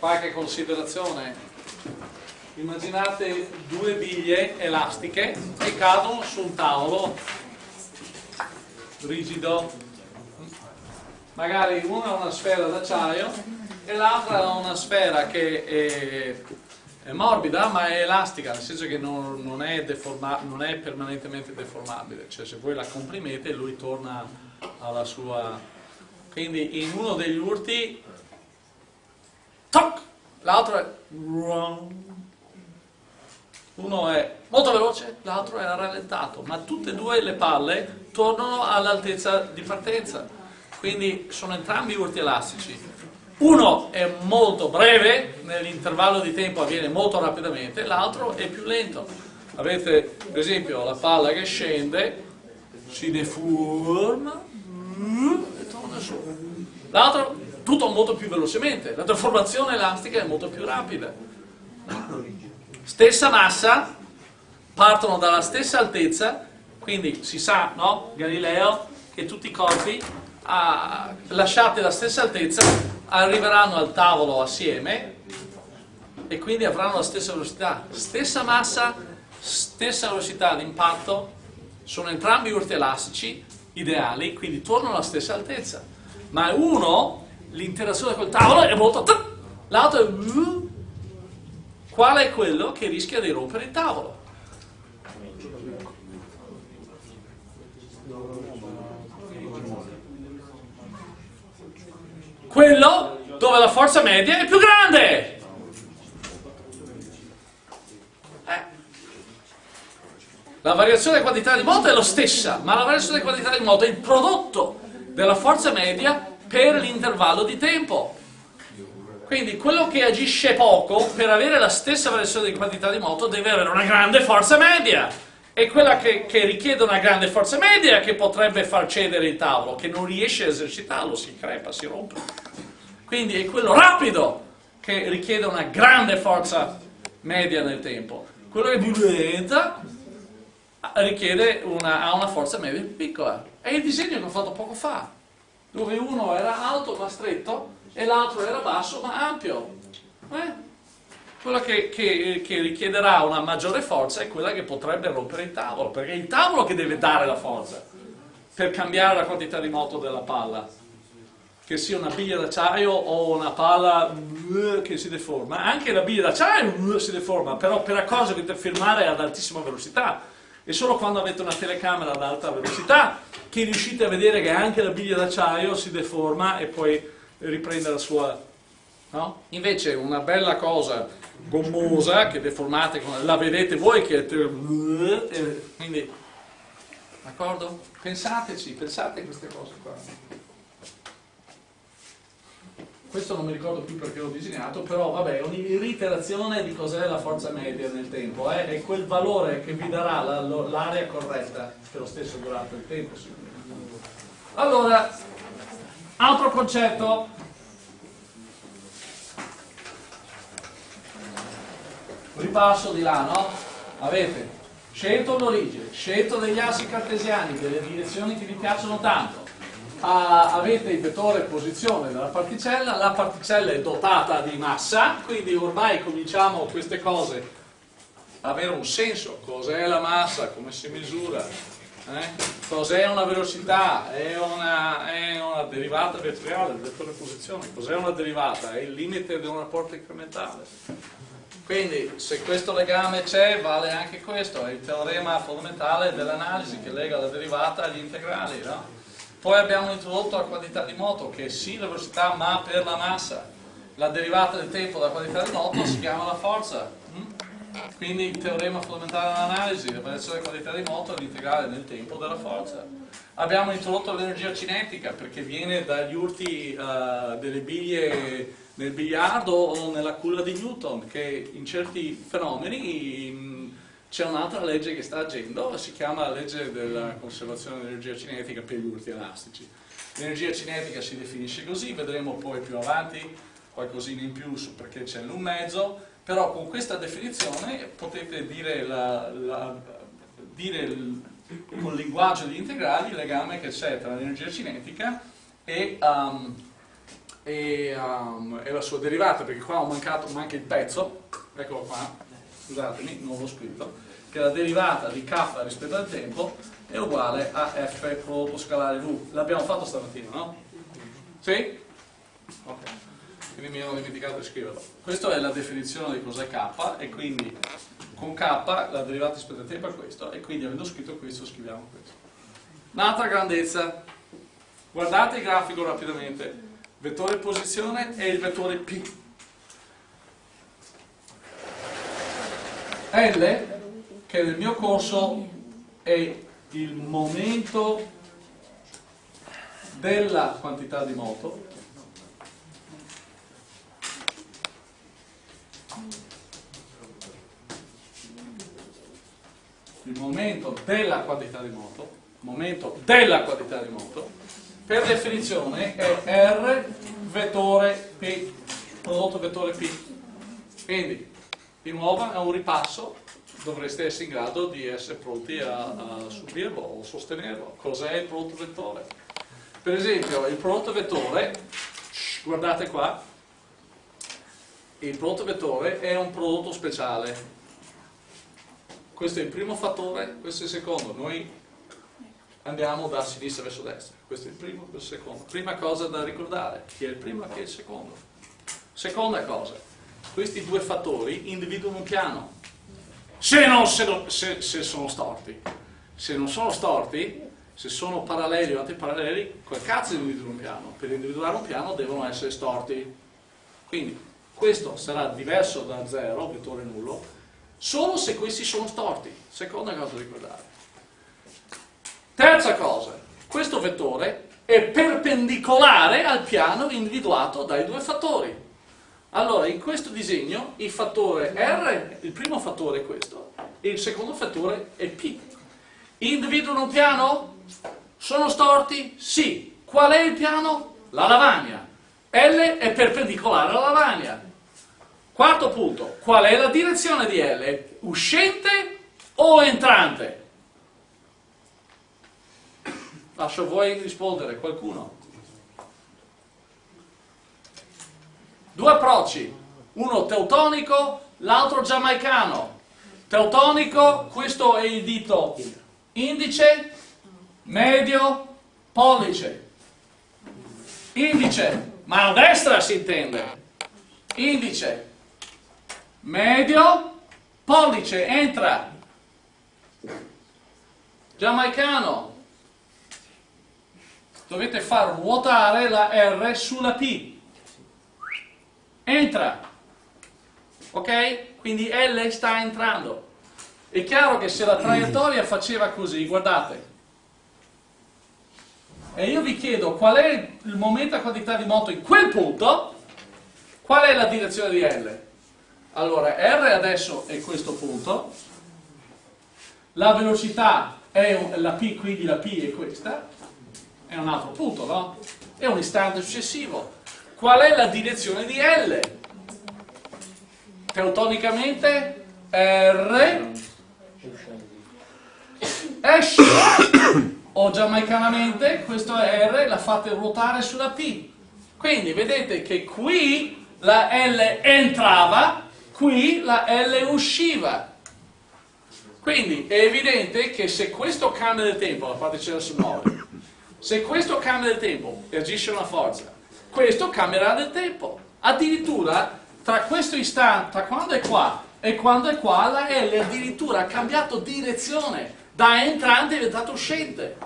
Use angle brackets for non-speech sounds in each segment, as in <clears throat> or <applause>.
qualche considerazione. Immaginate due biglie elastiche che cadono su un tavolo rigido. Magari una ha una sfera d'acciaio e l'altra ha una sfera che è, è, morbida ma è elastica, nel senso che non, non, è non, è permanentemente deformabile. Cioè se voi la comprimete lui torna alla sua... Quindi in uno degli urti toc, l'altro è uno è molto veloce, l'altro è rallentato, ma tutte e due le palle tornano all'altezza di partenza, quindi sono entrambi urti elastici. Uno è molto breve, nell'intervallo di tempo avviene molto rapidamente, l'altro è più lento. Avete per esempio la palla che scende, si deforma e torna su. L'altro tutto molto più velocemente, la deformazione elastica è molto più rapida. Stessa massa, partono dalla stessa altezza, quindi si sa, no, Galileo, che tutti i corpi ah, lasciati alla stessa altezza arriveranno al tavolo assieme e quindi avranno la stessa velocità. Stessa massa, stessa velocità di impatto, sono entrambi urti elastici ideali, quindi tornano alla stessa altezza. Ma uno l'interazione col tavolo è molto... l'altro è... Qual è quello che rischia di rompere il tavolo? Quello dove la forza media è più grande. Eh. La variazione di quantità di moto è la stessa, ma la variazione di quantità di moto è il prodotto della forza media per l'intervallo di tempo. Quindi quello che agisce poco, per avere la stessa variazione di quantità di moto, deve avere una grande forza media. E quella che, che, richiede una grande forza media che potrebbe far cedere il tavolo, che non riesce a esercitarlo, si crepa, si rompe. Quindi è quello rapido che richiede una grande forza media nel tempo. Quello che è più lenta richiede una, ha una forza media più piccola. È il disegno che ho fatto poco fa dove uno era alto ma stretto e l'altro era basso ma ampio. Eh? Quella che, che, che, richiederà una maggiore forza è quella che potrebbe rompere il tavolo, perché è il tavolo che deve dare la forza per cambiare la quantità di moto della palla. Che sia una biglia d'acciaio o una palla uh, che si deforma. Anche la biglia d'acciaio uh, si deforma, però per cosa dovete filmare ad altissima velocità e solo quando avete una telecamera ad alta velocità che riuscite a vedere che anche la biglia d'acciaio si deforma e poi riprende la sua... No? Invece una bella cosa gommosa che deformate, la vedete voi che... Quindi, d'accordo? Pensateci, pensate a queste cose qua questo non mi ricordo più perché l'ho disegnato, però vabbè, un'iterazione di cos'è la forza media nel tempo, eh? è quel valore che vi darà l'area corretta per lo stesso durante il tempo. Allora, altro concetto, ripasso di là, no? Avete scelto l'origine, scelto degli assi cartesiani, delle direzioni che vi piacciono tanto, ah, avete il vettore posizione della particella, la particella è dotata di massa, quindi ormai cominciamo queste cose a avere un senso, cos'è la massa, come si misura, eh? cos'è una velocità, è una, è una derivata vettoriale del vettore posizione, cos'è una derivata, è il limite di un rapporto incrementale. Quindi se questo legame c'è vale anche questo, è il teorema fondamentale dell'analisi che lega la derivata agli integrali, no? Poi abbiamo introdotto la quantità di moto, che è sì la velocità ma per la massa. La derivata del tempo della quantità di moto si chiama la forza. Mm? Quindi il teorema fondamentale dell'analisi, la variazione della quantità di moto è l'integrale del tempo della forza. Abbiamo introdotto l'energia cinetica perché viene dagli urti uh, delle biglie nel biliardo o nella culla di Newton che in certi fenomeni c'è un'altra legge che sta agendo, si chiama la legge della conservazione dell'energia cinetica per gli urti elastici. L'energia cinetica si definisce così, vedremo poi più avanti qualcosina in più su perché c'è l'un mezzo, però con questa definizione potete dire, la, la, dire il, con il linguaggio di integrali il legame che c'è tra l'energia cinetica e, um, e, um, e, la sua derivata, perché qua ho mancato, manca il pezzo, eccolo qua, scusatemi, non l'ho scritto, che la derivata di k rispetto al tempo è uguale a f prodotto scalare v. L'abbiamo fatto stamattina, no? Sì? Ok. Quindi mi ero dimenticato di scriverlo. Questa è la definizione di cos'è k e quindi con k la derivata rispetto al tempo è questo e quindi avendo scritto questo scriviamo questo. Un'altra grandezza, guardate il grafico rapidamente, vettore posizione e il vettore P. L, che nel mio corso è il momento della quantità di moto, il momento della quantità di moto, momento della quantità di moto, per definizione è R vettore P, prodotto vettore P. Quindi, di nuovo è un ripasso, dovreste essere in grado di essere pronti a, a subirlo o sostenerlo. Cos'è il prodotto vettore? Per esempio, il prodotto vettore, guardate qua, il prodotto vettore è un prodotto speciale questo è il primo fattore, questo è il secondo. Noi andiamo da sinistra verso destra. Questo è il primo, questo è il secondo. Prima cosa da ricordare, chi è il primo e chi è il secondo. Seconda cosa, questi due fattori individuano un piano. Se, non, se, non, se, se sono storti. Se non sono storti, se sono paralleli o antiparalleli, quel cazzo individuano un piano. Per individuare un piano devono essere storti. Quindi questo sarà diverso da 0, vettore nullo, solo se questi sono storti. Seconda cosa da ricordare. Terza cosa, questo vettore è perpendicolare al piano individuato dai due fattori. Allora, in questo disegno il fattore R, il primo fattore è questo, e il secondo fattore è P. Individuano un piano? Sono storti? Sì. Qual è il piano? La lavagna. L è perpendicolare alla lavagna. Quarto punto, qual è la direzione di L? Uscente o entrante? Lascio a voi rispondere, qualcuno. Due approcci, uno teutonico, l'altro giamaicano. Teutonico, questo è il dito indice, medio, pollice. Indice, mano destra si intende. Indice, medio, pollice, entra. Giamaicano. Dovete far ruotare la R sulla P. Entra. Ok? Quindi L sta entrando. È chiaro che se la traiettoria faceva così, guardate, e io vi chiedo qual è il momento a quantità di moto in quel punto, qual è la direzione di L? Allora, R adesso è questo punto, la velocità è la P, quindi la P è questa, è un altro punto, no? È un istante successivo. Qual è la direzione di L? Teutonicamente R esce o giamaicanamente questo R la fate ruotare sulla P. Quindi vedete che qui la L entrava qui la L usciva. Quindi è evidente che se questo cambia del tempo, la parte c'era sul muove, se questo cambia del tempo e agisce una forza, questo cambierà del tempo. Addirittura tra questo istante, tra quando è qua e quando è qua, la L addirittura ha cambiato direzione, da entrante è diventato uscente.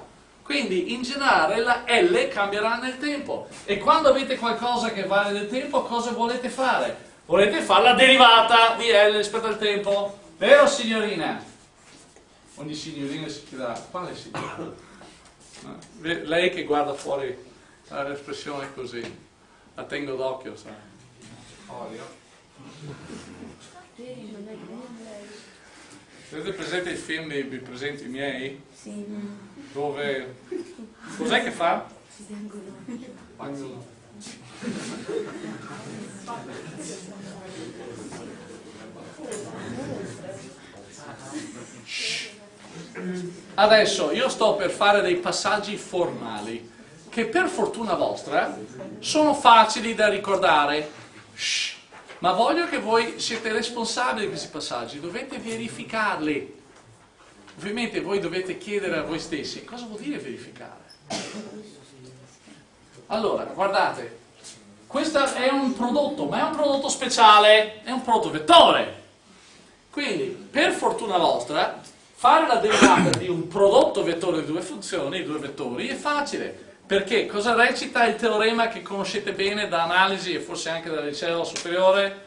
Quindi in generale la L cambierà nel tempo. E quando avete qualcosa che vale nel tempo, cosa volete fare? volete fare la derivata di L rispetto al tempo, vero signorina? Ogni signorina si chiederà, quale signorina? <coughs> Lei che guarda fuori l'espressione così, la tengo d'occhio, sai. Olio. Avete presente il film dei presenti miei? Sì. Dove... Cos'è che fa? Spagnolo. Adesso io sto per fare dei passaggi formali che per fortuna vostra sono facili da ricordare. Shh. Ma voglio che voi siete responsabili di questi passaggi, dovete verificarli. Ovviamente voi dovete chiedere a voi stessi cosa vuol dire verificare. Allora, guardate, questo è un prodotto, ma è un prodotto speciale, è un prodotto vettore. Quindi, per fortuna vostra, fare la derivata di un prodotto vettore di due funzioni, due vettori, è facile. Perché cosa recita il teorema che conoscete bene da analisi e forse anche dal liceo superiore,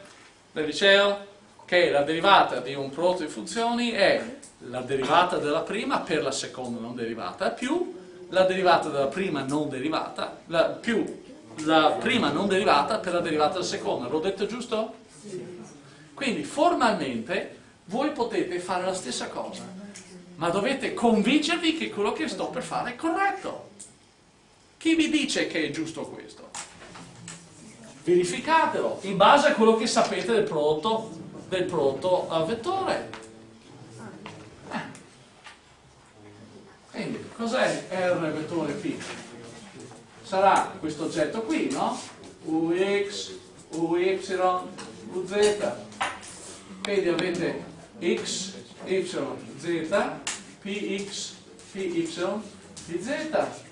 del liceo? Che la derivata di un prodotto di funzioni è la derivata della prima per la seconda non derivata più la derivata della prima non derivata la, più la prima non derivata per la derivata della seconda. L'ho detto giusto? Quindi formalmente voi potete fare la stessa cosa, ma dovete convincervi che quello che sto per fare è corretto. Chi vi dice che è giusto questo? Verificatelo in base a quello che sapete del prodotto, del prodotto vettore. Quindi, cos'è R vettore P? Sarà questo oggetto qui, no? Ux, Uy, Uz. Quindi avete x, y, z, px, py, pz.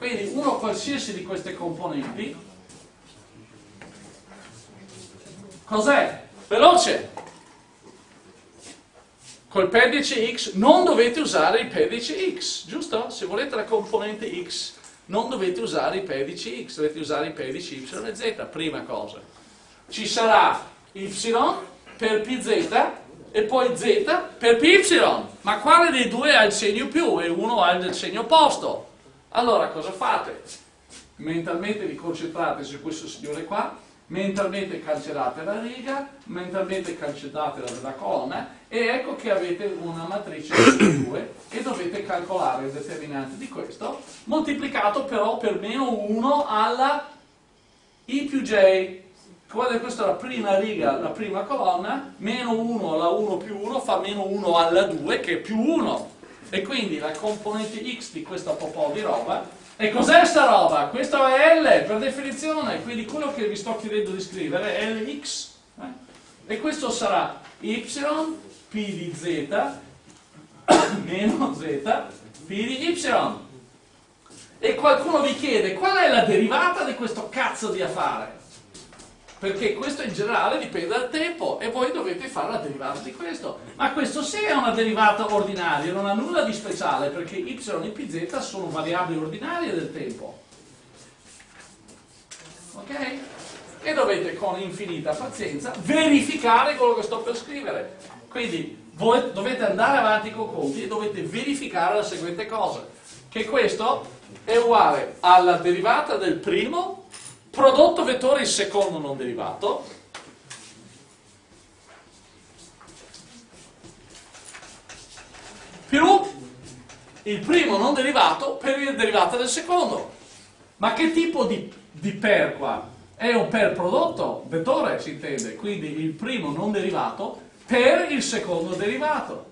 Quindi uno qualsiasi di queste componenti cos'è? Veloce! Col pedice x non dovete usare il pedice x, giusto? Se volete la componente x non dovete usare i pedici x, dovete usare i pedici y e z, prima cosa. Ci sarà y per pz e poi z per py, ma quale dei due ha il segno più e uno ha il segno opposto? Allora cosa fate? Mentalmente vi concentrate su questo signore qua mentalmente cancellate la riga, mentalmente cancellate la, la colonna e ecco che avete una matrice di <coughs> 2 e dovete calcolare il determinante di questo moltiplicato però per meno 1 alla i più j. Questa è la prima riga, la prima colonna, meno 1 alla 1 più 1 fa meno 1 alla 2 che è più 1 e quindi la componente x di questa po' di roba e cos'è sta roba? Questo è L per definizione, quindi quello che vi sto chiedendo di scrivere è Lx. Eh? E questo sarà y p di z <coughs> meno z p di y. E qualcuno vi chiede qual è la derivata di questo cazzo di affare? Perché questo in generale dipende dal tempo e voi dovete fare la derivata di questo. Ma questo sì è una derivata ordinaria, non ha nulla di speciale perché y e pz sono variabili ordinarie del tempo. Ok? E dovete con infinita pazienza verificare quello che sto per scrivere. Quindi voi dovete andare avanti con conti e dovete verificare la seguente cosa, che questo è uguale alla derivata del primo prodotto vettore il secondo non derivato, più il primo non derivato per il derivato del secondo. Ma che tipo di, di per qua? È un per prodotto, vettore si intende, quindi il primo non derivato per il secondo derivato.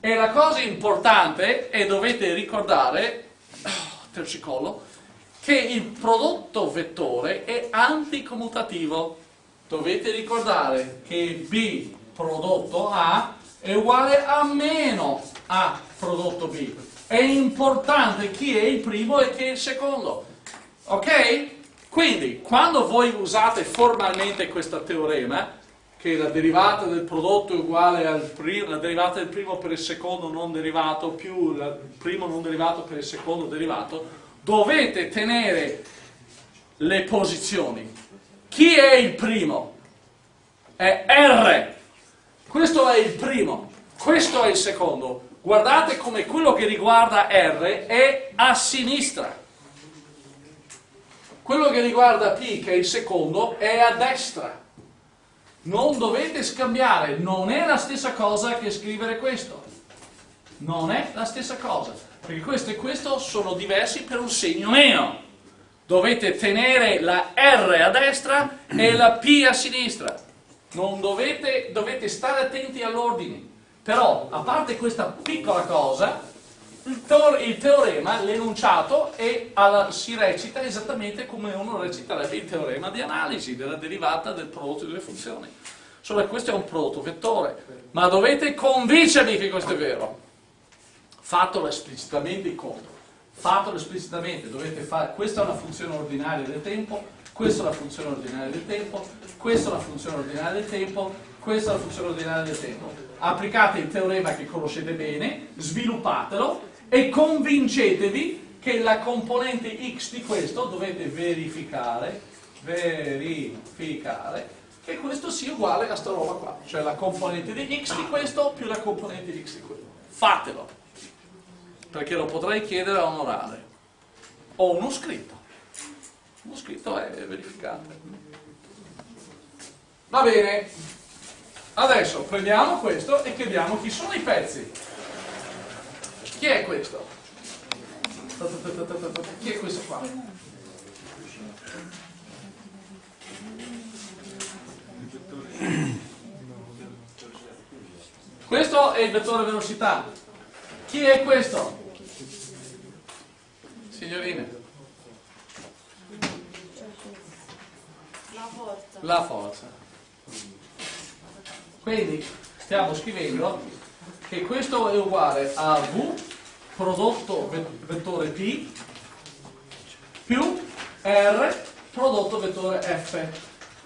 E la cosa importante, e dovete ricordare, <coughs> tercicollo, che il prodotto vettore è anticommutativo. Dovete ricordare che B prodotto A è uguale a meno A prodotto B. È importante chi è il primo e chi è il secondo. Ok? Quindi, quando voi usate formalmente questo teorema, che la derivata del prodotto è uguale alla derivata del primo per il secondo non derivato più il primo non derivato per il secondo derivato, dovete tenere le posizioni. Chi è il primo? È R. Questo è il primo, questo è il secondo. Guardate come quello che riguarda R è a sinistra. Quello che riguarda P, che è il secondo, è a destra. Non dovete scambiare, non è la stessa cosa che scrivere questo. Non è la stessa cosa perché questo e questo sono diversi per un segno meno. Dovete tenere la R a destra e la P a sinistra. Non dovete, dovete stare attenti all'ordine. Però, a parte questa piccola cosa, il teorema, l'enunciato, si recita esattamente come uno reciterebbe il teorema di analisi della derivata del prodotto delle funzioni. Solo che questo è un prodotto vettore, ma dovete convincervi che questo è vero. Fatelo esplicitamente il conto. Fatelo esplicitamente, dovete fare, questa è una funzione ordinaria del tempo, questa è la funzione ordinaria del tempo, questa è la funzione ordinaria del tempo, questa è la funzione ordinaria del tempo. Applicate il teorema che conoscete bene, sviluppatelo e convincetevi che la componente x di questo dovete verificare, verificare, che questo sia uguale a sta roba qua, cioè la componente di x di questo più la componente di x di quello. Fatelo, perché lo potrei chiedere a un orale o uno scritto. Uno scritto è verificate. Va bene, adesso prendiamo questo e chiediamo chi sono i pezzi. Chi è questo? Chi è questo qua? Questo è il vettore velocità. Chi è questo? Signorine. La forza. La forza. Quindi stiamo scrivendo che questo è uguale a V prodotto vettore P più R prodotto vettore F.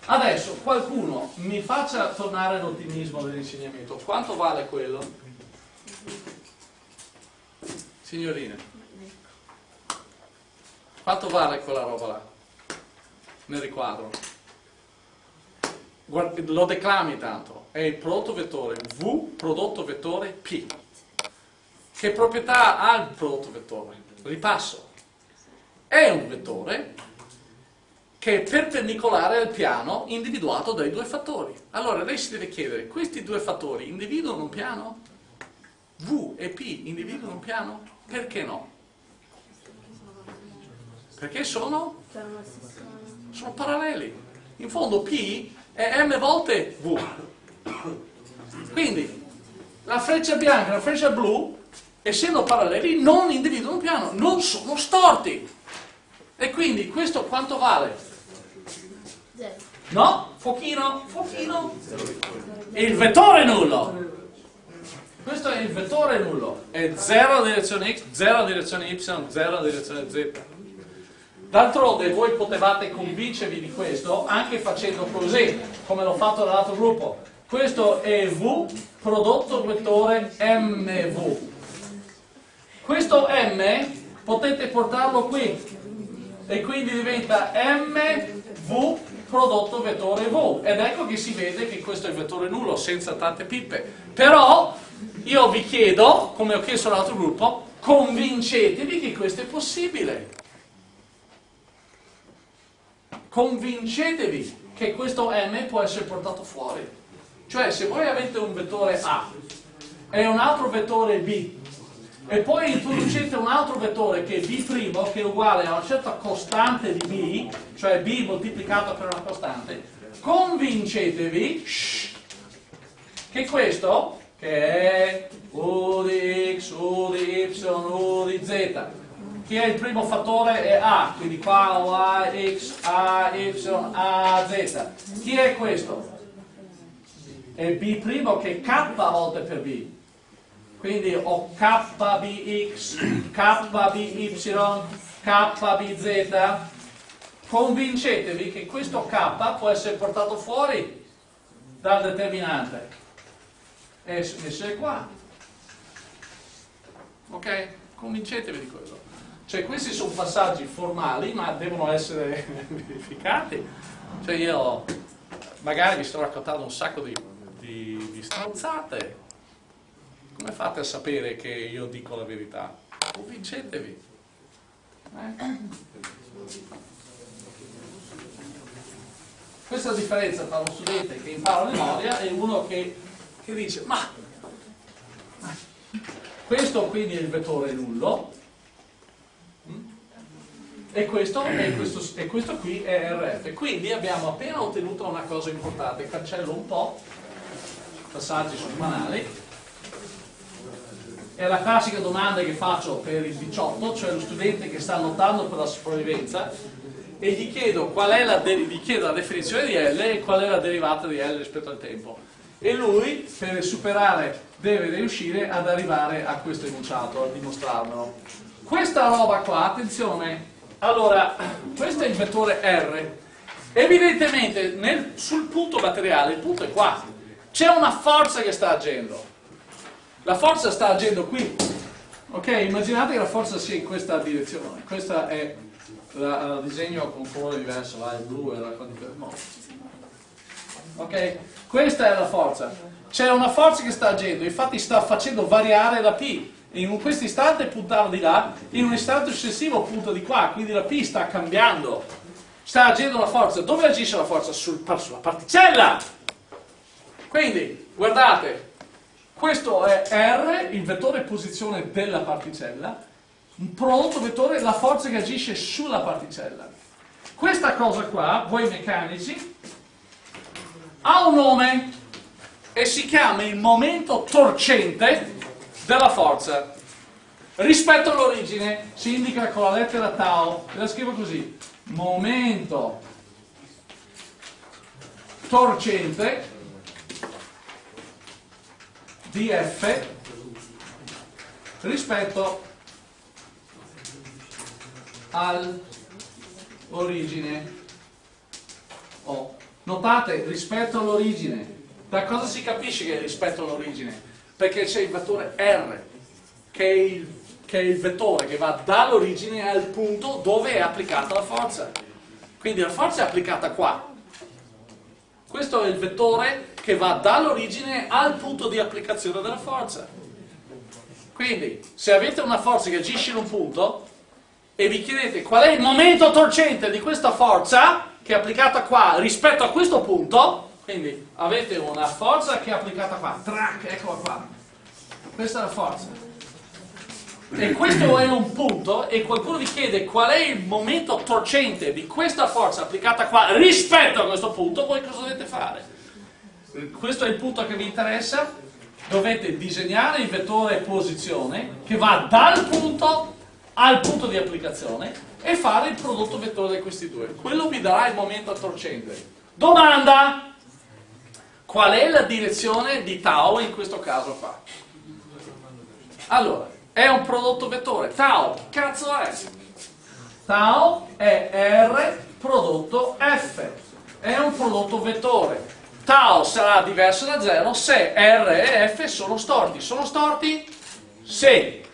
Adesso qualcuno mi faccia tornare l'ottimismo dell'insegnamento. Quanto vale quello? Signorine. Quanto vale quella roba là? Nel riquadro. Guarda, lo declami tanto. È il prodotto vettore V prodotto vettore P. Che proprietà ha il prodotto vettore? Ripasso. È un vettore che è perpendicolare al piano individuato dai due fattori. Allora lei si deve chiedere, questi due fattori individuano un piano? V e P individuano un piano? Perché no? Perché sono? Sono paralleli. In fondo P è m volte V. Quindi la freccia bianca e la freccia blu, essendo paralleli, non individuano un piano, non sono storti. E quindi questo quanto vale? No? Fuochino? Fuochino? Il vettore nullo. Questo è il vettore nullo. È 0 direzione x, 0 direzione y, 0 direzione z. D'altronde voi potevate convincervi di questo anche facendo così, come l'ho fatto dall'altro gruppo. Questo è V prodotto vettore MV. Questo M potete portarlo qui e quindi diventa MV prodotto vettore V ed ecco che si vede che questo è il vettore nullo senza tante pippe però io vi chiedo come ho chiesto all'altro gruppo convincetevi che questo è possibile convincetevi che questo M può essere portato fuori. Cioè se voi avete un vettore A e un altro vettore B e poi introducete un altro vettore che è B' che è uguale a una certa costante di B, cioè B moltiplicato per una costante, convincetevi shh, che questo, che è U di X, U di Y, U di Z, che è il primo fattore è A, quindi qua ho A, X, A, Y, A, Z. Chi è questo? È B' che è K volte per B quindi ho KBX, KBY, KBZ, convincetevi che questo K può essere portato fuori dal determinante e essere qua. Ok? Convincetevi di quello. Cioè questi sono passaggi formali ma devono essere <laughs> verificati. Cioè io magari vi sto raccontando un sacco di, di, di stronzate come fate a sapere che io dico la verità? Convincetevi. Eh? Questa è la differenza tra uno studente che impara a memoria e uno che, che dice ma questo quindi è il vettore nullo e questo, e, questo, e questo qui è RF. Quindi abbiamo appena ottenuto una cosa importante, cancello un po', passaggi sul banali, è la classica domanda che faccio per il 18, cioè lo studente che sta lottando per la sopravvivenza e gli chiedo, qual è la, gli chiedo la definizione di L e qual è la derivata di L rispetto al tempo. E lui, per superare, deve riuscire ad arrivare a questo enunciato, a dimostrarmelo. Questa roba qua, attenzione, allora, questo è il vettore R. Evidentemente nel, sul punto materiale, il punto è qua, c'è una forza che sta agendo. La forza sta agendo qui. Ok, immaginate che la forza sia in questa direzione. Questo è il disegno con colore diverso, là, il blu e la no. Ok, questa è la forza. C'è una forza che sta agendo, infatti sta facendo variare la P. In questo istante puntava di là, in un istante successivo punta di qua, quindi la P sta cambiando. Sta agendo la forza. Dove agisce la forza? Sul, sulla particella! Quindi, guardate, questo è R, il vettore posizione della particella, un prodotto vettore, la forza che agisce sulla particella. Questa cosa qua, voi meccanici, ha un nome e si chiama il momento torcente della forza. Rispetto all'origine si indica con la lettera tau, la scrivo così, momento torcente di F rispetto all'origine O. Notate, rispetto all'origine. Da cosa si capisce che è rispetto all'origine? Perché c'è il vettore R, che è il, che è il vettore che va dall'origine al punto dove è applicata la forza. Quindi la forza è applicata qua. Questo è il vettore che va dall'origine al punto di applicazione della forza. Quindi, se avete una forza che agisce in un punto e vi chiedete qual è il momento torcente di questa forza che è applicata qua rispetto a questo punto, quindi avete una forza che è applicata qua, track, eccola qua. Questa è la forza e questo è un punto e qualcuno vi chiede qual è il momento torcente di questa forza applicata qua rispetto a questo punto, voi cosa dovete fare? Questo è il punto che vi interessa, dovete disegnare il vettore posizione che va dal punto al punto di applicazione e fare il prodotto vettore di questi due. Quello vi darà il momento torcente. Domanda! Qual è la direzione di tau in questo caso qua? Allora, è un prodotto vettore. Tau, cazzo è? Tau è R prodotto F. È un prodotto vettore. Tau sarà diverso da 0 se R e F sono storti. Sono storti? Sì.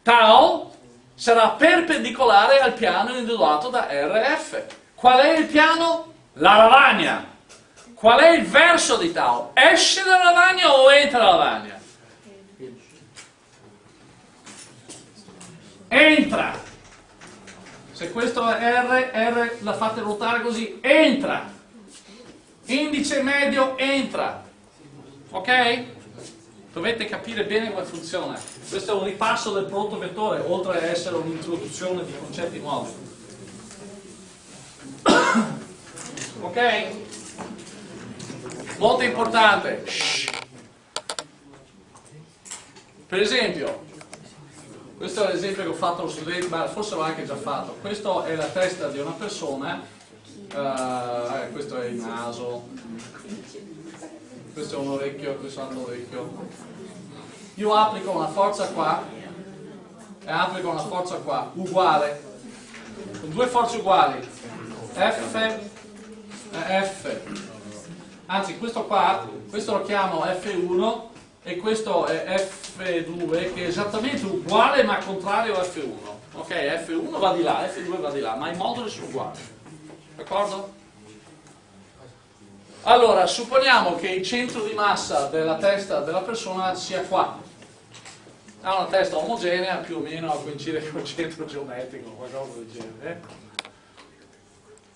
Tau sarà perpendicolare al piano individuato da RF. Qual è il piano? La lavagna. Qual è il verso di Tau? Esce dalla lavagna o entra nella lavagna? entra. Se questo è R, R la fate ruotare così, entra. Indice medio entra. Ok? Dovete capire bene come funziona. Questo è un ripasso del prodotto vettore, oltre ad essere un'introduzione di concetti nuovi. <coughs> ok? Molto importante. Shh. Per esempio, questo è l'esempio che ho fatto allo studente, ma forse l'ho anche già fatto. Questa è la testa di una persona, uh, questo è il naso, questo è un orecchio, questo è un orecchio. Io applico una forza qua e applico una forza qua, uguale, con due forze uguali, F e F. Anzi, questo qua, questo lo chiamo F1 e questo è F2 che è esattamente uguale ma contrario a F1 ok, F1 va di là, F2 va di là ma i moduli sono uguali d'accordo? allora, supponiamo che il centro di massa della testa della persona sia qua. Ha una testa omogenea più o meno coincide <laughs> con il centro geometrico qualcosa del genere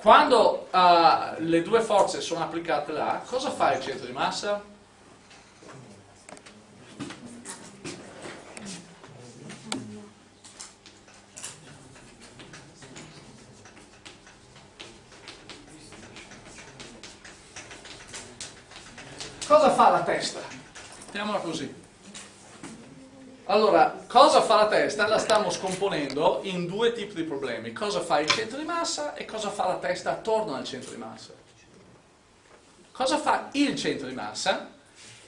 quando uh, le due forze sono applicate là cosa fa il centro di massa? Cosa fa la testa? Mettiamola così. Allora, cosa fa la testa? La stiamo scomponendo in due tipi di problemi. Cosa fa il centro di massa e cosa fa la testa attorno al centro di massa. Cosa fa il centro di massa?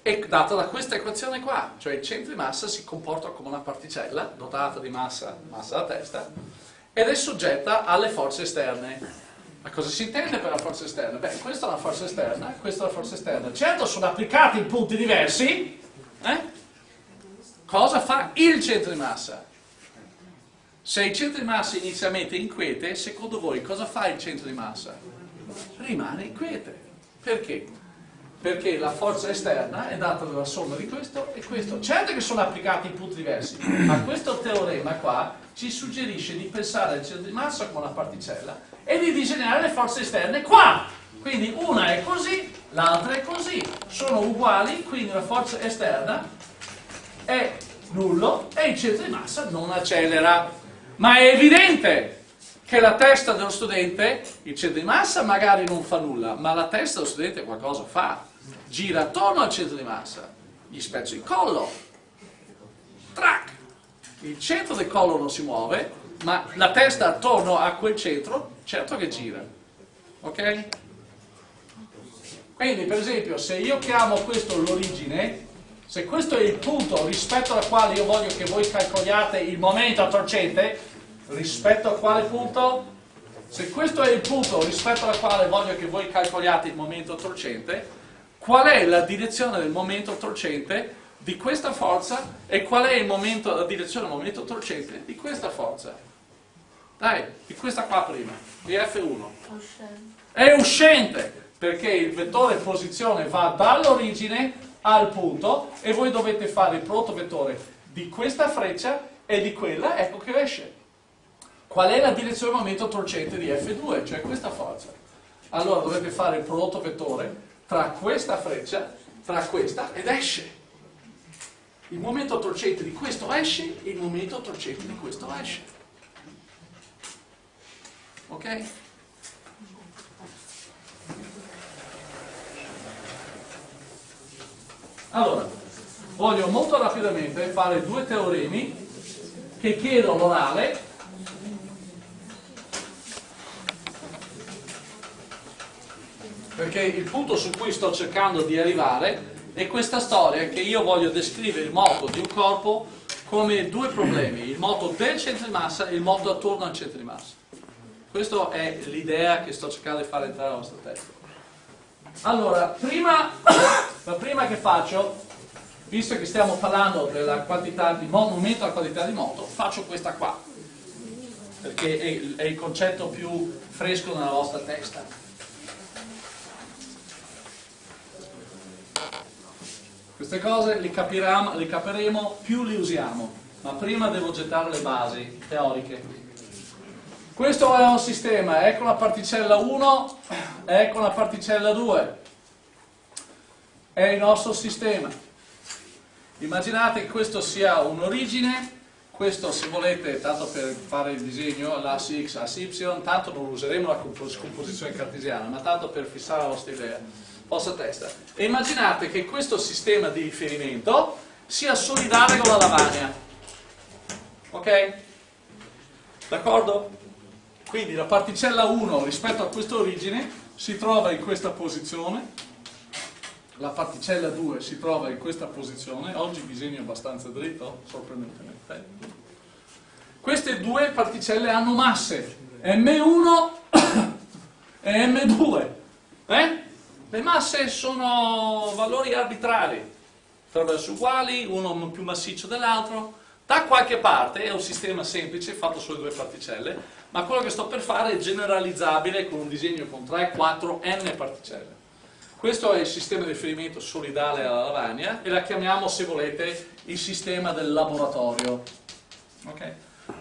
È dato da questa equazione qua, cioè il centro di massa si comporta come una particella dotata di massa, massa da testa, ed è soggetta alle forze esterne. Ma cosa si intende per la forza esterna? Beh, questa è una forza esterna, questa è una forza esterna. Certo sono applicati in punti diversi, eh? Cosa fa il centro di massa? Se il centro di massa inizialmente è inquiete, secondo voi cosa fa il centro di massa? Rimane inquiete. Perché? Perché la forza esterna è data dalla somma di questo e questo. Certo che sono applicati in punti diversi, ma questo teorema qua ci suggerisce di pensare al centro di massa come una particella e di disegnare le forze esterne qua. Quindi una è così, l'altra è così. Sono uguali, quindi la forza esterna è nullo e il centro di massa non accelera. Ma è evidente che la testa dello studente, il centro di massa magari non fa nulla, ma la testa dello studente qualcosa fa. Gira attorno al centro di massa, gli spezzo il collo, track. Il centro del collo non si muove, ma la testa attorno a quel centro, certo che gira. Ok? Quindi, per esempio, se io chiamo questo l'origine, se questo è il punto rispetto al quale io voglio che voi calcoliate il momento torcente, rispetto a quale punto? Se questo è il punto rispetto al quale voglio che voi calcoliate il momento torcente, qual è la direzione del momento torcente di questa forza e qual è momento, la direzione del momento torcente di questa forza? Dai, di questa qua prima, di F1. È uscente, perché il vettore posizione va dall'origine al punto e voi dovete fare il prodotto vettore di questa freccia e di quella, ecco che esce. Qual è la direzione del momento torcente di F2, cioè questa forza? Allora dovete fare il prodotto vettore tra questa freccia, tra questa ed esce. Il momento torcente di questo esce, il momento torcente di questo esce. Ok? Allora, voglio molto rapidamente fare due teoremi che chiedo l'orale perché il punto su cui sto cercando di arrivare è questa storia che io voglio descrivere il moto di un corpo come due problemi, il moto del centro di massa e il moto attorno al centro di massa. Questa è l'idea che sto cercando di fare entrare nella vostra testa. Allora, prima, <coughs> la prima che faccio, visto che stiamo parlando della quantità di moto, momento alla quantità di moto, faccio questa qua, perché è, è il concetto più fresco nella vostra testa. Queste cose le, capiremo, le capiremo più le usiamo, ma prima devo gettare le basi teoriche. Questo è un sistema, ecco la particella 1, ecco la particella 2. È il nostro sistema. Immaginate che questo sia un'origine, questo se volete, tanto per fare il disegno, l'asse x, asse y, tanto non useremo la scomposizione cartesiana, ma tanto per fissare la vostra idea, vostra testa. E immaginate che questo sistema di riferimento sia solidale con la lavagna. Ok? D'accordo? Quindi la particella 1 rispetto a questa origine si trova in questa posizione, la particella 2 si trova in questa posizione, oggi disegno abbastanza dritto, sorprendentemente. Queste due particelle hanno masse, M1 e M2. Eh? Le masse sono valori arbitrari, attraverso uguali, uno più massiccio dell'altro. Da qualche parte è un sistema semplice fatto sulle due particelle, ma quello che sto per fare è generalizzabile con un disegno con 3, 4, n particelle. Questo è il sistema di riferimento solidale alla lavagna e la chiamiamo, se volete, il sistema del laboratorio, okay?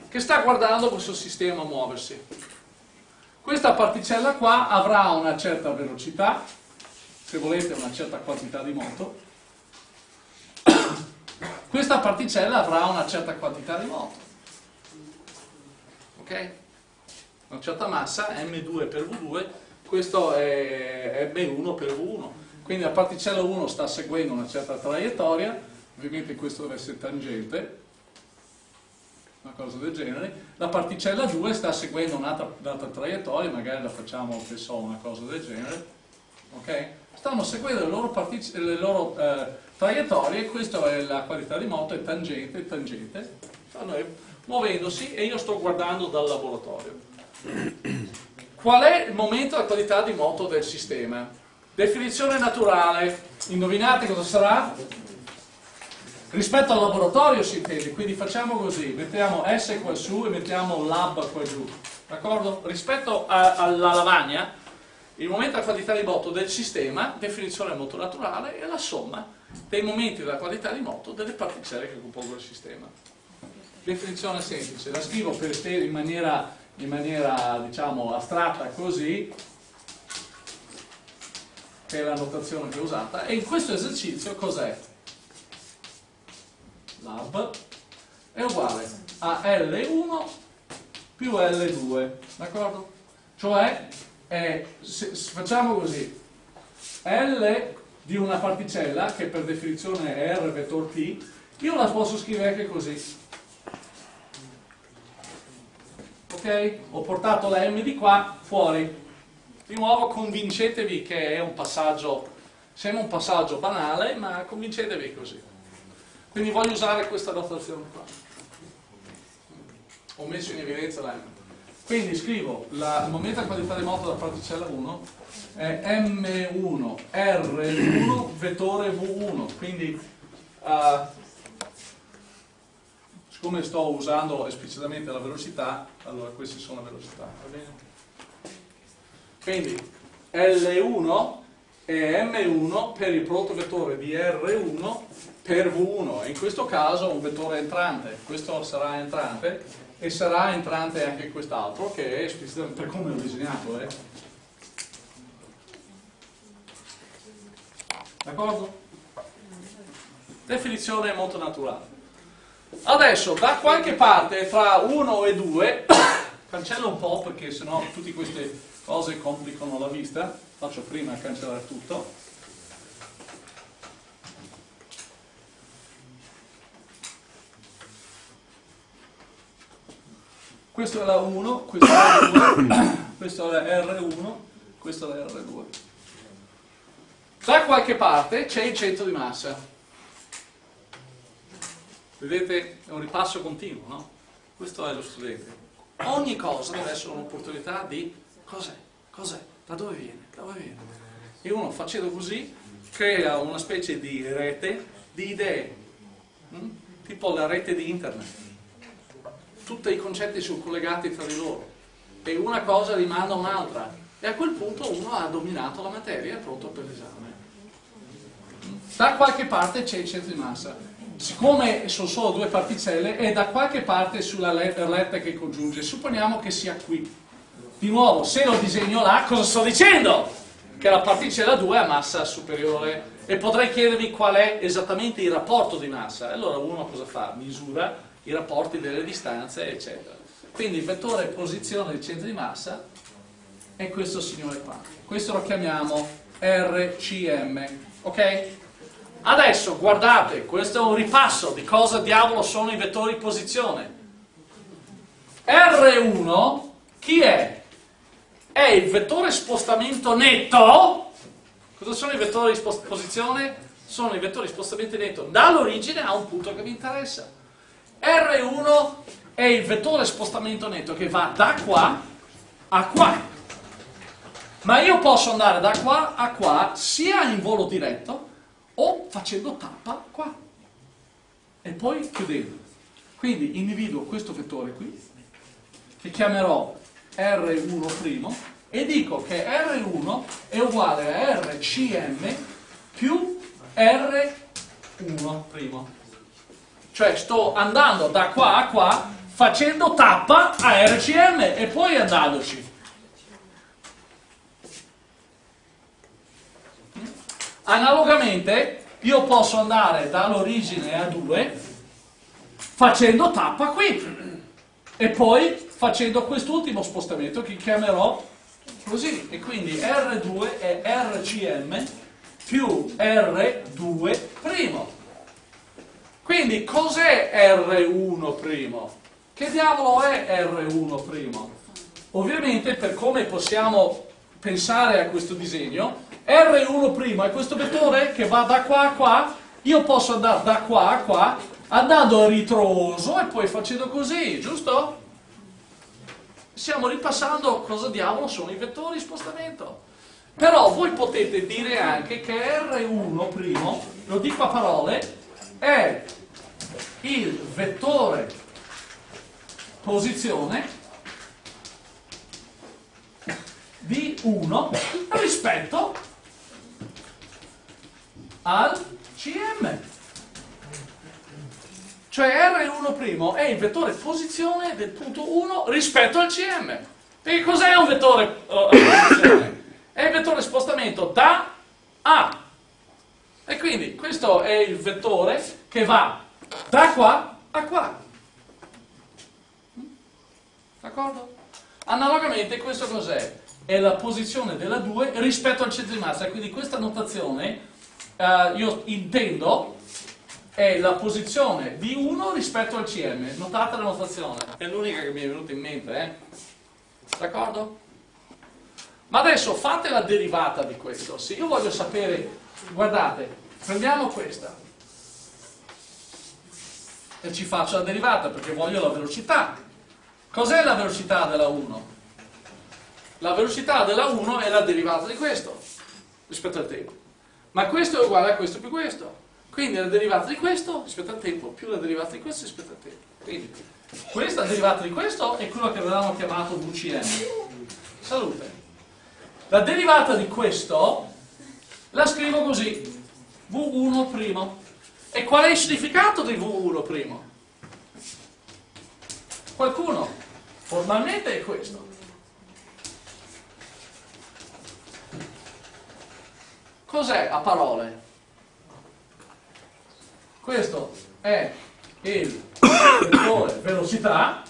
che sta guardando questo sistema muoversi. Questa particella qua avrà una certa velocità, se volete una certa quantità di moto, questa particella avrà una certa quantità di moto. Ok? una certa massa, m2 per v2, questo è m1 per v1. Quindi la particella 1 sta seguendo una certa traiettoria, ovviamente questo deve essere tangente, una cosa del genere, la particella 2 sta seguendo un'altra, un'altra traiettoria, magari la facciamo, che so, una cosa del genere, ok? Stanno seguendo le loro, le loro eh, traiettorie, questa è la qualità di moto, è tangente, tangente, stanno muovendosi e io sto guardando dal laboratorio. Qual è il momento della qualità di moto del sistema? Definizione naturale, indovinate cosa sarà? Rispetto al laboratorio si intende, quindi facciamo così, mettiamo S qua su e mettiamo lab qua giù, d'accordo? Rispetto a, alla lavagna, il momento della qualità di moto del sistema, definizione moto naturale, è la somma dei momenti della qualità di moto delle particelle che compongono il sistema. Definizione semplice, la scrivo per in maniera, in maniera diciamo, astratta così, che è la notazione che ho usata, e in questo esercizio cos'è? lab è uguale a L1 più L2, d'accordo? Cioè, è, se, facciamo così, L di una particella, che per definizione è R vettor T, io la posso scrivere anche così. Ok? Ho portato la M di qua fuori. Di nuovo convincetevi che è un passaggio, sembra un passaggio banale, ma convincetevi così. Quindi voglio usare questa notazione qua. Ho messo in evidenza la M. Quindi scrivo la, il momento di qualità moto della particella 1 è M1 R1 vettore V1. Quindi uh, siccome sto usando esplicitamente la velocità, allora queste sono le velocità? Quindi L1 è M1 per il prodotto vettore di R1 per V1 e in questo caso un vettore entrante, questo sarà entrante e sarà entrante anche quest'altro che è esplicitamente come l'ho disegnato. Eh. D'accordo? Definizione molto naturale. Adesso da qualche parte tra 1 e 2, <coughs> cancello un po' perché sennò tutte queste cose complicano la vista, faccio prima cancellare tutto. Questo è la 1, questo è la 2, <coughs> questo è la R1, questo è la R2. Da qualche parte c'è il centro di massa. Vedete? È un ripasso continuo, no? Questo è lo studente. Ogni cosa deve essere un'opportunità di cos'è? Cos'è? Da dove viene? Da dove viene? E uno facendo così crea una specie di rete di idee, hm? tipo la rete di internet tutti i concetti sono collegati tra di loro e una cosa rimanda un'altra e a quel punto uno ha dominato la materia è pronto per l'esame. Da qualche parte c'è il centro di massa, siccome sono solo due particelle è da qualche parte sulla retta che congiunge, supponiamo che sia qui. Di nuovo, se lo disegno là, cosa sto dicendo? Che la particella 2 ha massa superiore e potrei chiedermi qual è esattamente il rapporto di massa. Allora uno cosa fa? Misura i rapporti delle distanze, eccetera. Quindi il vettore posizione del centro di massa è questo signore qua. Questo lo chiamiamo RCM, ok? Adesso guardate, questo è un ripasso di cosa diavolo sono i vettori posizione. R1 chi è? È il vettore spostamento netto. Cosa sono i vettori di posizione? Sono i vettori di spostamento netto dall'origine a un punto che mi interessa. R1 è il vettore spostamento netto che va da qua a qua. Ma io posso andare da qua a qua sia in volo diretto o facendo tappa qua. E poi chiudendo. Quindi individuo questo vettore qui, che chiamerò R1' e dico che R1 è uguale a RCM più R1'. Cioè sto andando da qua a qua facendo tappa a RCM e poi andandoci. Analogamente io posso andare dall'origine a 2 facendo tappa qui e poi facendo quest'ultimo spostamento che chiamerò così e quindi R2 è RCM più R2'. Quindi cos'è R1'? Che diavolo è R1'? Ovviamente per come possiamo pensare a questo disegno, R1' è questo vettore che va da qua a qua, io posso andare da qua a qua, andando a ritroso e poi facendo così, giusto? Stiamo ripassando cosa diavolo sono i vettori di spostamento. Però voi potete dire anche che R1', lo dico a parole, è il vettore posizione di 1 rispetto al CM. Cioè R1' è il vettore posizione del punto 1 rispetto al CM. E cos'è un vettore uh, posizione? È il vettore spostamento da A. E quindi questo è il vettore che va da qua a qua. D'accordo? Analogamente questo cos'è? È la posizione della 2 rispetto al centro di massa, quindi questa notazione eh, io intendo è la posizione di 1 rispetto al CM. Notate la notazione, è l'unica che mi è venuta in mente, eh? D'accordo? Ma adesso fate la derivata di questo. Se io voglio sapere, guardate, prendiamo questa e ci faccio la derivata perché voglio la velocità. Cos'è la velocità della 1? La velocità della 1 è la derivata di questo rispetto al tempo. Ma questo è uguale a questo più questo. Quindi la derivata di questo rispetto al tempo più la derivata di questo rispetto al tempo. Quindi questa derivata di questo è quello che avevamo chiamato VCM. Salute. La derivata di questo la scrivo così. V1'. E qual è il significato di V1'? Qualcuno? Formalmente è questo. Cos'è a parole? Questo è il vettore velocità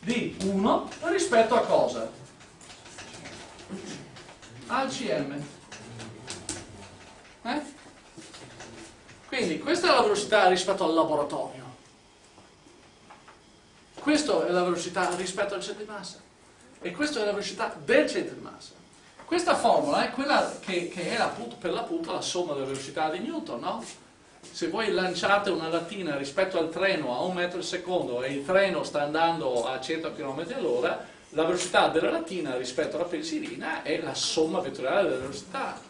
di 1 rispetto a cosa? Al CM. Eh? Quindi questa è la velocità rispetto al laboratorio. Questa è la velocità rispetto al centro di massa e questa è la velocità del centro di massa. Questa formula è quella che, che è appunto, per l'appunto la somma della velocità di Newton, no? Se voi lanciate una lattina rispetto al treno a un metro al secondo e il treno sta andando a 100 km all'ora, la velocità della lattina rispetto alla pensilina è la somma vettoriale della velocità.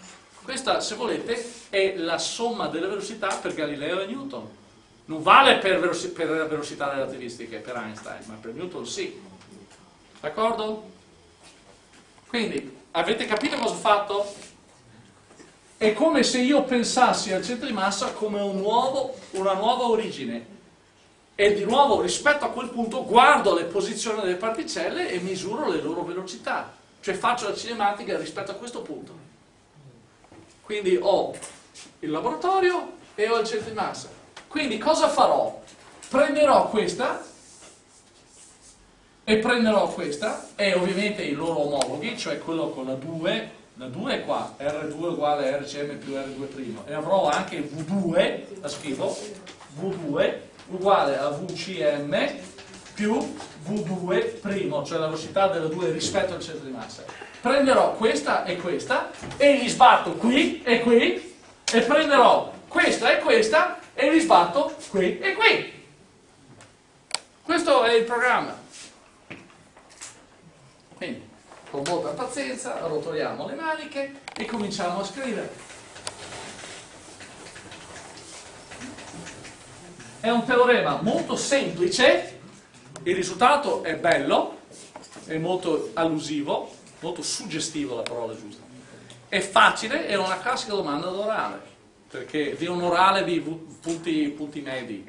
Questa, se volete, è la somma delle velocità per Galileo e Newton. Non vale per, per velocità relativistiche, per Einstein, ma per Newton sì. D'accordo? Quindi, avete capito cosa ho fatto? È come se io pensassi al centro di massa come un nuovo, una nuova origine e di nuovo rispetto a quel punto guardo le posizioni delle particelle e misuro le loro velocità, cioè faccio la cinematica rispetto a questo punto. Quindi ho il laboratorio e ho il centro di massa. Quindi cosa farò? Prenderò questa e prenderò questa e ovviamente i loro omologhi, cioè quello con la 2, la 2 è qua, R2 uguale RCM più R2' e avrò anche V2, la scrivo, V2 uguale a VCM più V2', cioè la velocità della 2 rispetto al centro di massa. Prenderò questa e questa e li sbatto qui e qui e prenderò questa e questa e li sbatto qui e qui. Questo è il programma. Quindi, con molta pazienza, rotoliamo le maniche e cominciamo a scrivere. È un teorema molto semplice, il risultato è bello, è molto allusivo, molto suggestivo la parola giusta. È facile, è una classica domanda d'orale, perché di un orale di punti, punti medi,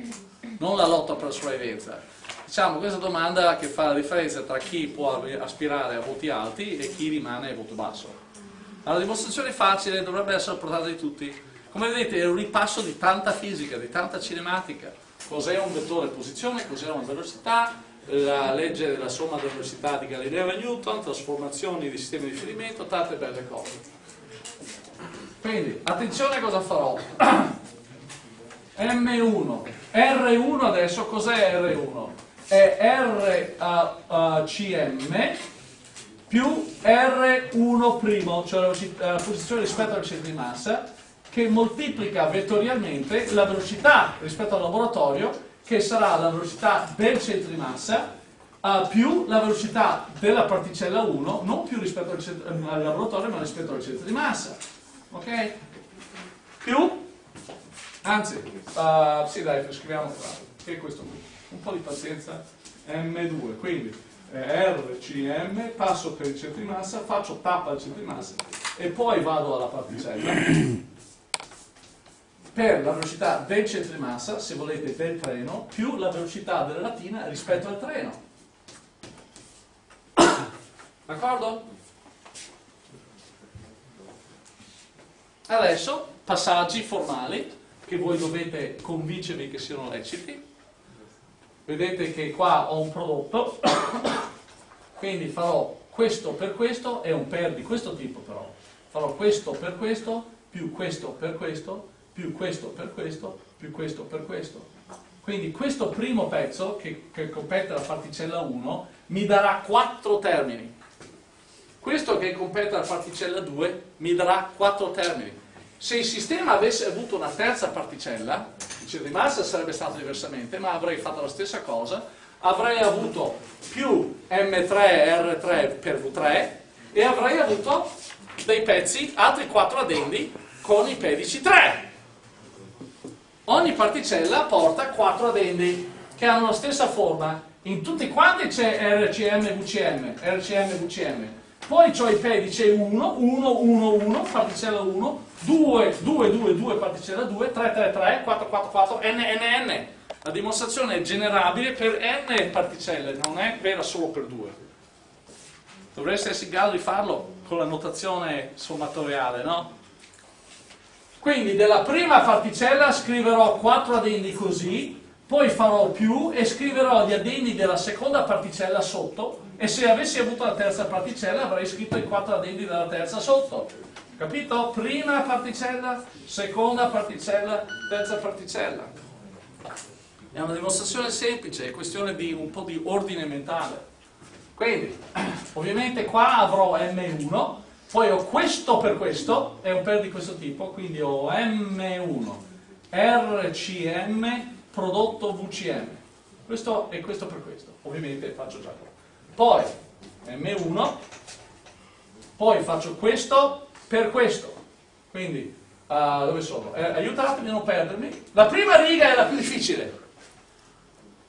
non la lotta per la sopravvivenza Diciamo, questa domanda che fa la differenza tra chi può aspirare a voti alti e chi rimane a voto basso. La dimostrazione facile dovrebbe essere portata di tutti. Come vedete è un ripasso di tanta fisica, di tanta cinematica. Cos'è un vettore posizione, cos'è una velocità, la legge della somma della velocità di Galileo e Newton, trasformazioni di sistemi di riferimento, tante belle cose. Quindi, attenzione a cosa farò. <coughs> M1, R1 adesso cos'è R1? È RCM più R1', cioè la posizione rispetto al centro di massa, che moltiplica vettorialmente la velocità rispetto al laboratorio, che sarà la velocità del centro di massa, uh, più la velocità della particella 1, non più rispetto al, centro, al laboratorio, ma rispetto al centro di massa. Ok? Più, anzi, uh, sì dai, scriviamo qua, che è questo qui, un po' di pazienza, M2, quindi RCM, passo per il centro di massa, faccio tappa al centro di massa e poi vado alla particella per la velocità del centro di massa, se volete del treno, più la velocità della latina rispetto al treno. D'accordo? Adesso passaggi formali che voi dovete convincervi che siano leciti. Vedete che qua ho un prodotto, <coughs> quindi farò questo per questo, è un per di questo tipo però. Farò questo per questo, più questo per questo, più questo per questo, più questo per questo. Quindi questo primo pezzo, che, che compete alla particella 1, mi darà quattro termini. Questo che compete alla particella 2 mi darà quattro termini. Se il sistema avesse avuto una terza particella, centro di massa sarebbe stato diversamente, ma avrei fatto la stessa cosa, avrei avuto più M3R3 per V3 e avrei avuto dei pezzi, altri quattro addendi con i pedici 3. Ogni particella porta quattro addendi che hanno la stessa forma. In tutti quanti c'è RCM, VCM, RCM, VCM poi ho i pedici 1, 1, 1, 1, particella 1, 2, 2, 2, 2, particella 2, 3, 3, 3, 4, 4, 4, n, n, n. La dimostrazione è generabile per n particelle, non è vera solo per 2. Dovreste essere in grado di farlo con la notazione sommatoriale, no? Quindi della prima particella scriverò 4 addendi così, poi farò più e scriverò gli addendi della seconda particella sotto e se avessi avuto la terza particella avrei scritto i quattro addendi della terza sotto. Capito? Prima particella, seconda particella, terza particella. È una dimostrazione semplice, è questione di un po' di ordine mentale. Quindi, <clears throat> ovviamente qua avrò M1, poi ho questo per questo, è un per di questo tipo, quindi ho M1, RCM, prodotto VCM. Questo e questo per questo. Ovviamente faccio già qua poi M1, poi faccio questo per questo. Quindi, uh, dove sono? Eh, aiutatemi a non perdermi. La prima riga è la più difficile.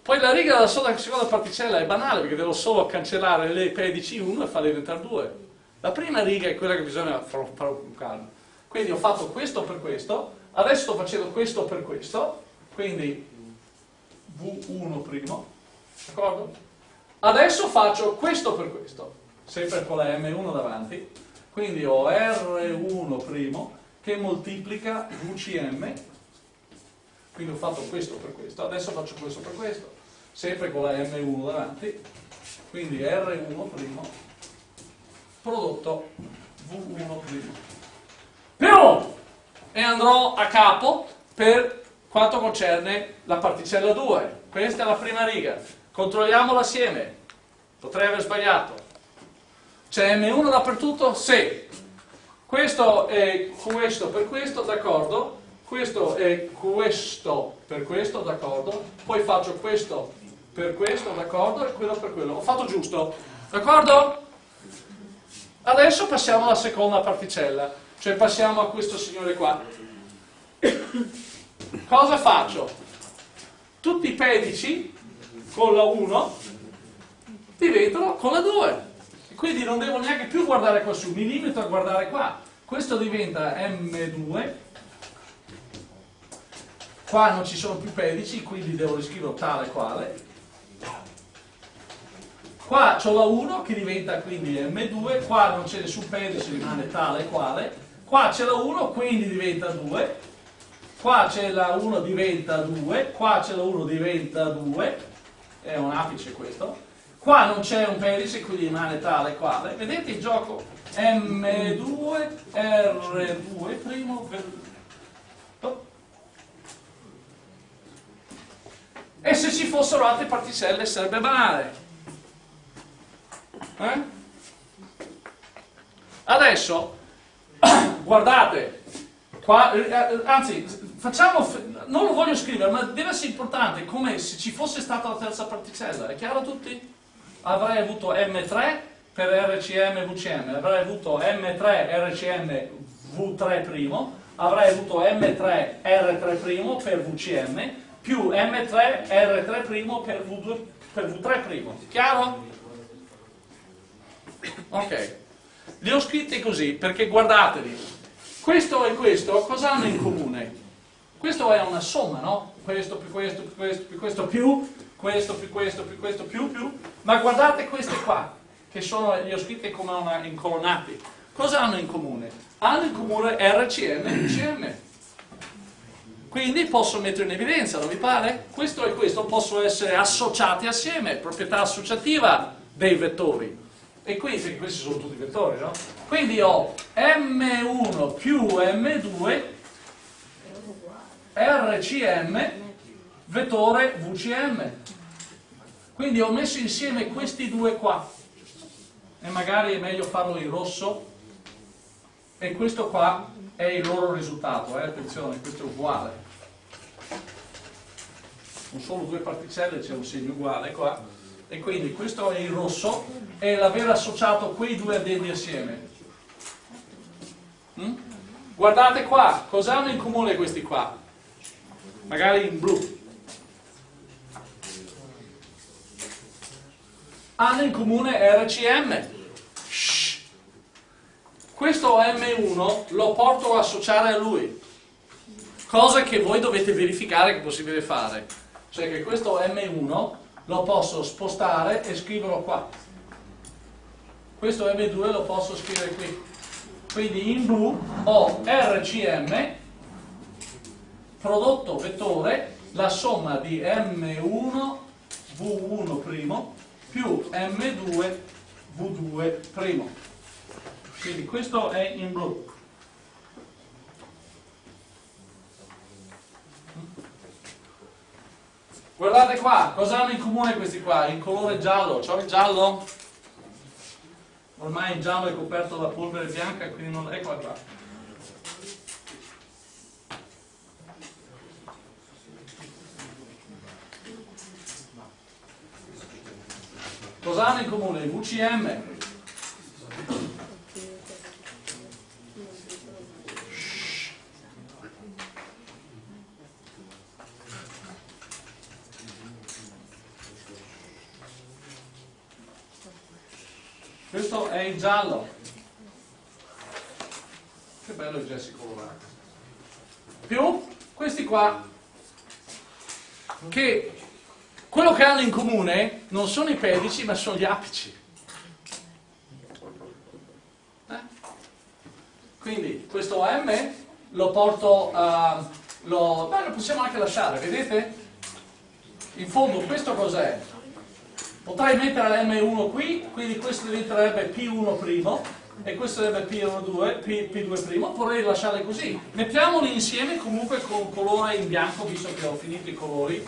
Poi la riga della seconda particella è banale perché devo solo cancellare le pedici 1 e farle diventare 2. La prima riga è quella che bisogna fare con calma. Quindi ho fatto questo per questo, adesso sto facendo questo per questo, quindi V1 primo, d'accordo? Adesso faccio questo per questo, sempre con la M1 davanti, quindi ho R1' primo che moltiplica VCM, quindi ho fatto questo per questo, adesso faccio questo per questo, sempre con la M1 davanti, quindi R1' primo prodotto V1'. primo. Più! E andrò a capo per quanto concerne la particella 2. Questa è la prima riga. Controlliamolo assieme. Potrei aver sbagliato. C'è M1 dappertutto? Sì. Questo è questo per questo, d'accordo. Questo è questo per questo, d'accordo. Poi faccio questo per questo, d'accordo, e quello per quello. Ho fatto giusto, d'accordo? Adesso passiamo alla seconda particella, cioè passiamo a questo signore qua. Cosa faccio? Tutti i pedici con la 1 diventano con la 2 quindi non devo neanche più guardare qua su mi limito a guardare qua questo diventa M2 qua non ci sono più pedici quindi devo riscriverlo tale quale qua ho la 1 che diventa quindi M2 qua non c'è nessun pedice rimane tale quale qua c'è la 1 quindi diventa 2 qua c'è la 1 diventa 2 qua c'è la 1 diventa 2 è un apice questo. Qua non c'è un pedice, quindi rimane tale quale. Vedete il gioco M2, R2, primo. E se ci fossero altre particelle sarebbe banale. Eh? Adesso, <coughs> guardate, qua, eh, anzi, facciamo, non lo voglio scrivere, ma deve essere importante come se ci fosse stata la terza particella. È chiaro a tutti? Avrei avuto M3 per RCM VCM, avrei avuto M3 RCM V3', avrei avuto M3 R3' per VCM, più M3 R3' per, V2, per V3'. Chiaro? Ok. Li ho scritti così perché guardatevi, questo e questo cosa hanno in comune? Questo è una somma, no? Questo più questo più questo più questo più questo più questo più questo più più, ma guardate queste qua, che sono, li ho scritte come una, in colonnati. Cosa hanno in comune? Hanno in comune RCM e UCM. Quindi posso mettere in evidenza, non vi pare? Questo e questo possono essere associati assieme, proprietà associativa dei vettori. E quindi, questi sono tutti vettori, no? Quindi ho M1 più M2 RCM vettore VCM. Quindi ho messo insieme questi due qua e magari è meglio farlo in rosso e questo qua è il loro risultato, eh? attenzione, questo è uguale. Non solo due particelle, c'è un segno uguale qua e quindi questo è il rosso e l'aver associato quei due addendi assieme. Mm? Guardate qua, cosa hanno in comune questi qua? Magari in blu. Hanno in comune RCM. Shh. Questo M1 lo porto a associare a lui. Cosa che voi dovete verificare che è possibile fare. Cioè che questo M1 lo posso spostare e scriverlo qua. Questo M2 lo posso scrivere qui. Quindi in blu ho RCM, prodotto vettore, la somma di M1 V1' più M2 V2'. Quindi questo è in blu. Guardate qua, cosa hanno in comune questi qua? Il colore giallo, c'ho il giallo? Ormai il giallo è coperto da polvere bianca, quindi non... eccola qua. Cosa hanno in comune? VCM. Questo è il giallo. Che bello il gesso colorato. Più questi qua, che quello che hanno in comune non sono i pedici, ma sono gli apici. Eh? Quindi questo M lo porto a... Lo, beh, lo possiamo anche lasciare, vedete? In fondo questo cos'è? Potrei mettere l'M1 qui, quindi questo diventerebbe P1' e questo sarebbe P1, P, P2', vorrei lasciarli così. Mettiamoli insieme comunque con colore in bianco, visto che ho finito i colori.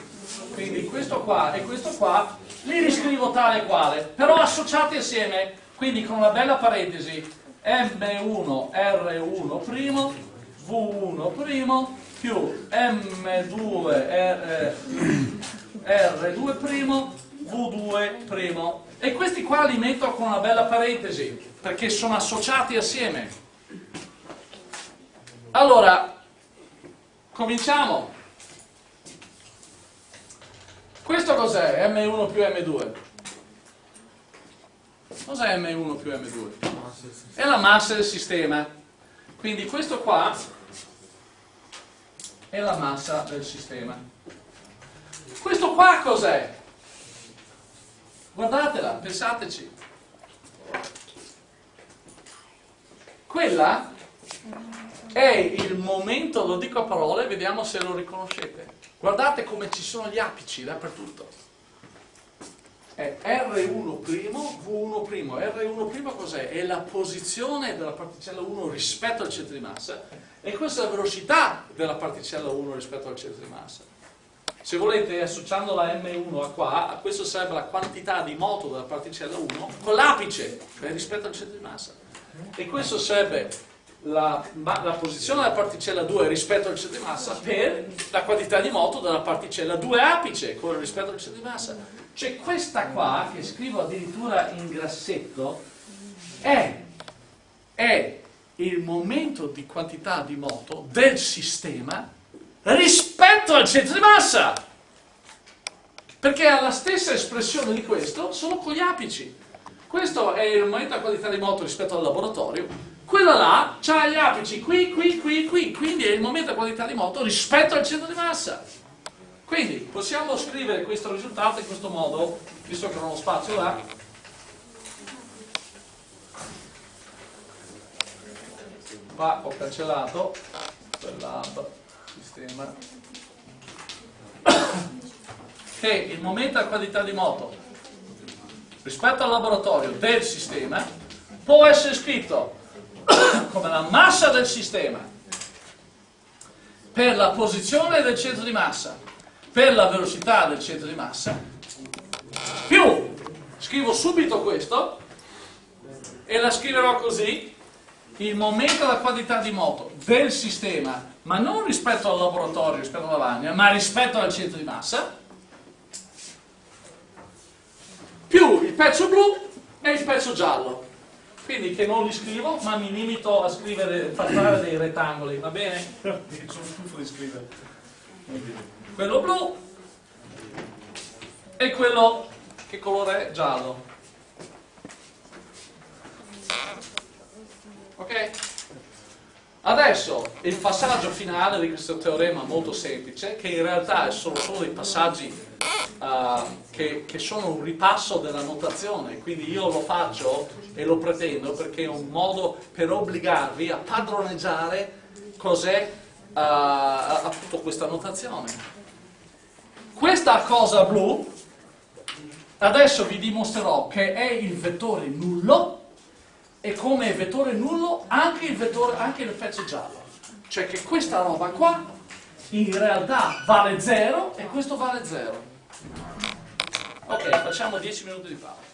Quindi questo qua e questo qua li riscrivo tale e quale, però associati assieme, quindi con una bella parentesi, M1 R1' V1' più M2 R, R2' V2'. E questi qua li metto con una bella parentesi, perché sono associati assieme. Allora, cominciamo. Questo cos'è? M1 più M2. Cos'è M1 più M2? È la massa del sistema. Quindi questo qua è la massa del sistema. Questo qua cos'è? Guardatela, pensateci. Quella è il momento, lo dico a parole, vediamo se lo riconoscete. Guardate come ci sono gli apici dappertutto. È R1', V1'. R1' cos'è? È la posizione della particella 1 rispetto al centro di massa e questa è la velocità della particella 1 rispetto al centro di massa. Se volete associando la M1 a qua, a questo sarebbe la quantità di moto della particella 1 con l'apice, cioè rispetto al centro di massa. E questo sarebbe la, la, posizione della particella 2 rispetto al centro di massa per la quantità di moto della particella 2 apice con rispetto al centro di massa. Cioè questa qua, che scrivo addirittura in grassetto, è, è il momento di quantità di moto del sistema rispetto al centro di massa. Perché ha la stessa espressione di questo, solo con gli apici. Questo è il momento di quantità di moto rispetto al laboratorio. Quella là ha gli apici qui, qui, qui, qui. Quindi è il momento di quantità di moto rispetto al centro di massa. Quindi possiamo scrivere questo risultato in questo modo, visto che non ho spazio là. Qua ho cancellato quell'app sistema che il momento a qualità di moto. Rispetto al laboratorio del sistema può essere scritto <coughs> come la massa del sistema per la posizione del centro di massa per la velocità del centro di massa più scrivo subito questo e la scriverò così il momento della quantità di moto del sistema ma non rispetto al laboratorio, rispetto alla lavagna, ma rispetto al centro di massa, più il pezzo blu e il pezzo giallo. Quindi che non li scrivo, ma mi limito a scrivere, a fare dei rettangoli, va bene? <laughs> Sono stufo di scrivere. Quello blu e quello che colore è giallo. Ok? Adesso il passaggio finale di questo teorema molto semplice, che in realtà sono solo dei passaggi uh, che, che, sono un ripasso della notazione, quindi io lo faccio e lo pretendo perché è un modo per obbligarvi a padroneggiare cos'è uh, appunto questa notazione. Questa cosa blu, adesso vi dimostrerò che è il vettore nullo e come vettore nullo anche il, vettore, anche il pezzo giallo. Cioè che questa roba qua in realtà vale 0 e questo vale 0. Ok, facciamo 10 minuti di pausa.